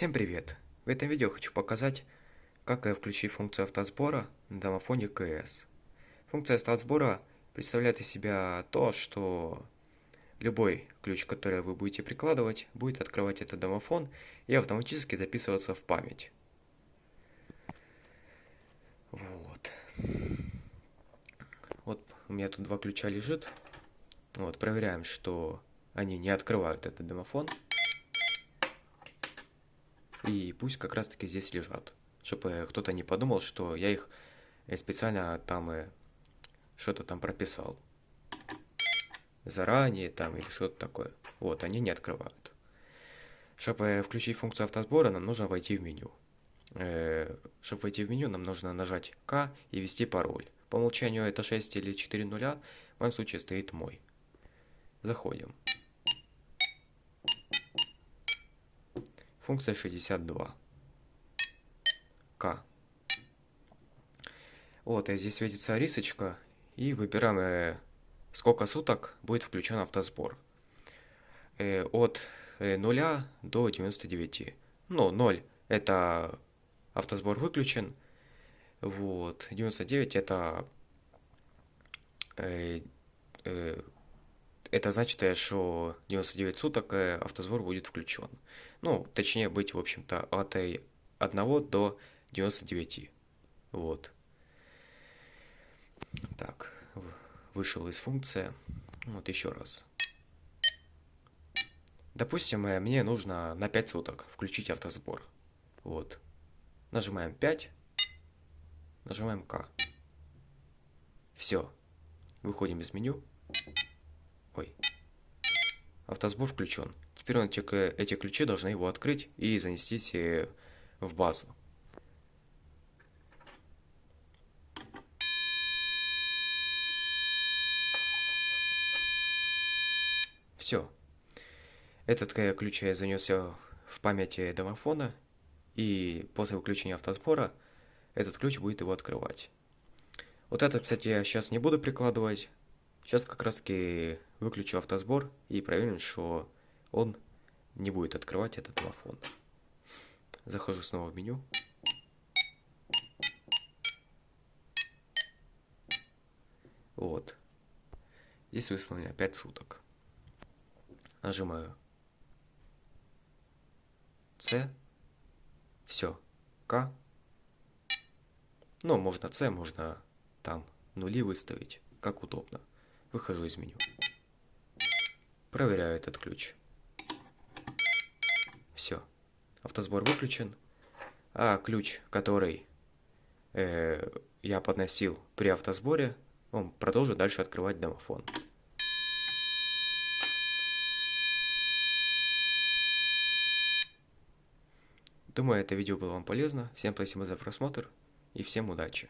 Всем привет! В этом видео хочу показать, как э, включить функцию автосбора на домофоне КС. Функция автосбора представляет из себя то, что любой ключ, который вы будете прикладывать, будет открывать этот домофон и автоматически записываться в память. Вот. Вот у меня тут два ключа лежит. Вот, проверяем, что они не открывают этот домофон. И пусть как раз таки здесь лежат. Чтобы кто-то не подумал, что я их э, специально там э, что-то там прописал. Заранее там или что-то такое. Вот, они не открывают. Чтобы э, включить функцию автосбора, нам нужно войти в меню. Чтобы войти в меню, нам нужно нажать К и ввести пароль. По умолчанию это 6 или 4 нуля, в моем случае стоит мой. Заходим. Функция 62. К. Вот, и здесь светится рисочка, и выбираем, э, сколько суток будет включен автосбор. Э, от э, 0 до 99. Ну, 0 это автосбор выключен, вот, 99 это э, э, это значит, э, что 99 суток э, автосбор будет включен. Ну, точнее быть, в общем-то, от 1 до 99. Вот. Так, вышел из функции. Вот еще раз. Допустим, э, мне нужно на 5 суток включить автосбор. Вот. Нажимаем 5. Нажимаем К. Все. Выходим из меню. Ой. Автосбор включен. Теперь он эти, эти ключи должны его открыть и занести в базу. Все. Этот ключ я занес в памяти домофона, и после выключения автосбора этот ключ будет его открывать. Вот это, кстати, я сейчас не буду прикладывать. Сейчас как раз таки выключу автосбор и проверим, что он не будет открывать этот домофон. Захожу снова в меню. Вот. Здесь выслано 5 суток. Нажимаю C. Все. К. Ну, можно C, можно там нули выставить, как удобно. Выхожу из меню. Проверяю этот ключ. Все. Автосбор выключен. А ключ, который э, я подносил при автосборе, он продолжит дальше открывать домофон. Думаю, это видео было вам полезно. Всем спасибо за просмотр и всем удачи.